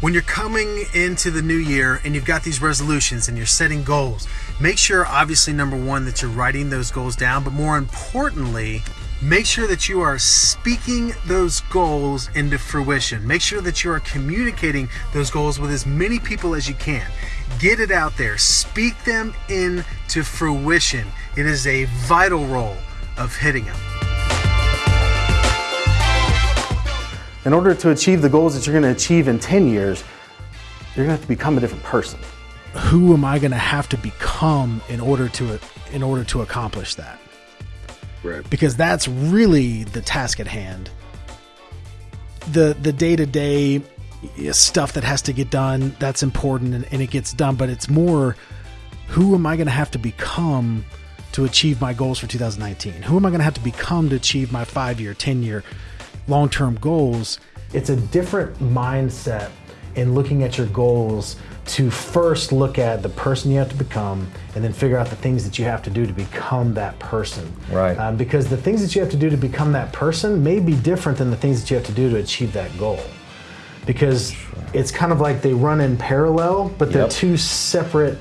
when you're coming into the new year and you've got these resolutions and you're setting goals, make sure, obviously, number one, that you're writing those goals down, but more importantly, make sure that you are speaking those goals into fruition. Make sure that you are communicating those goals with as many people as you can. Get it out there, speak them into fruition. It is a vital role of hitting them. In order to achieve the goals that you're going to achieve in 10 years, you're going to have to become a different person. Who am I going to have to become in order to in order to accomplish that? Right. Because that's really the task at hand. The the day-to-day stuff that has to get done, that's important and, and it gets done, but it's more who am I going to have to become to achieve my goals for 2019? Who am I going to have to become to achieve my 5-year, 10-year long term goals. It's a different mindset in looking at your goals to first look at the person you have to become and then figure out the things that you have to do to become that person. Right. Um, because the things that you have to do to become that person may be different than the things that you have to do to achieve that goal. Because it's kind of like they run in parallel, but they're Yep. two separate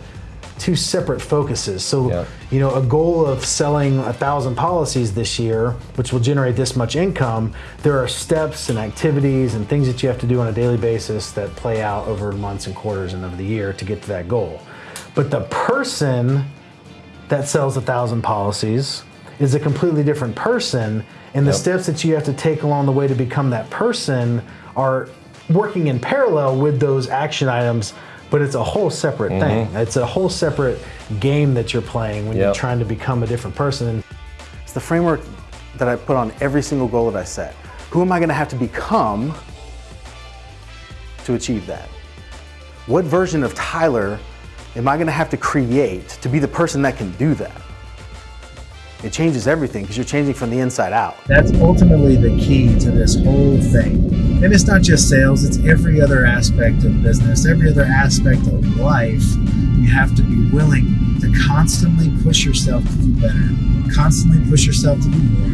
two separate focuses. So, Yep. you know, a goal of selling a thousand policies this year, which will generate this much income, there are steps and activities and things that you have to do on a daily basis that play out over months and quarters and over the year to get to that goal. But the person that sells a thousand policies is a completely different person, and the Yep. steps that you have to take along the way to become that person are working in parallel with those action items, but it's a whole separate mm-hmm. thing. It's a whole separate game that you're playing when you're trying to become a different person. It's the framework that I put on every single goal that I set. Who am I going to have to become to achieve that? What version of Tyler am I going to have to create to be the person that can do that? It changes everything because you're changing from the inside out. That's ultimately the key to this whole thing. And it's not just sales, it's every other aspect of business, every other aspect of life. You have to be willing to constantly push yourself to do better, constantly push yourself to do more.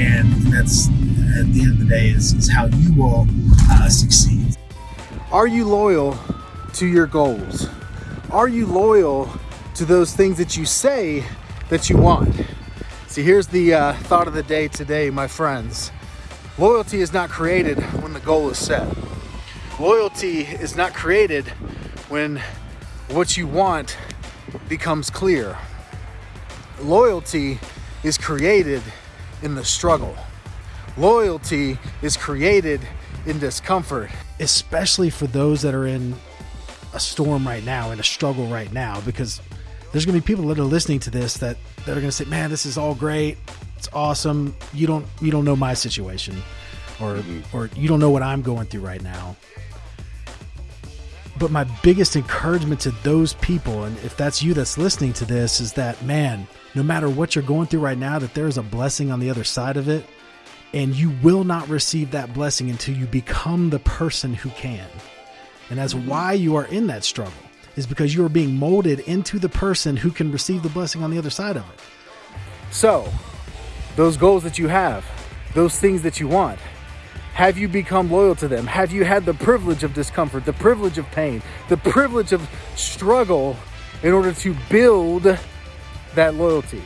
And that's, at the end of the day, is, is how you will uh, succeed. Are you loyal to your goals? Are you loyal to those things that you say that you want? See, here's the uh, thought of the day today, my friends. Loyalty is not created when the goal is set. Loyalty is not created when what you want becomes clear. Loyalty is created in the struggle. Loyalty is created in discomfort, especially for those that are in a storm right now, in a struggle right now, because there's going to be people that are listening to this that, that are going to say, "Man, this is all great. It's awesome. You don't you don't know my situation, or mm-hmm. or you don't know what I'm going through right now." But my biggest encouragement to those people, and if that's you that's listening to this, is that man, no matter what you're going through right now, that there is a blessing on the other side of it, and you will not receive that blessing until you become the person who can. And that's mm-hmm. why you are in that struggle, is because you are being molded into the person who can receive the blessing on the other side of it. So, those goals that you have, those things that you want, have you become loyal to them? Have you had the privilege of discomfort, the privilege of pain, the privilege of struggle in order to build that loyalty?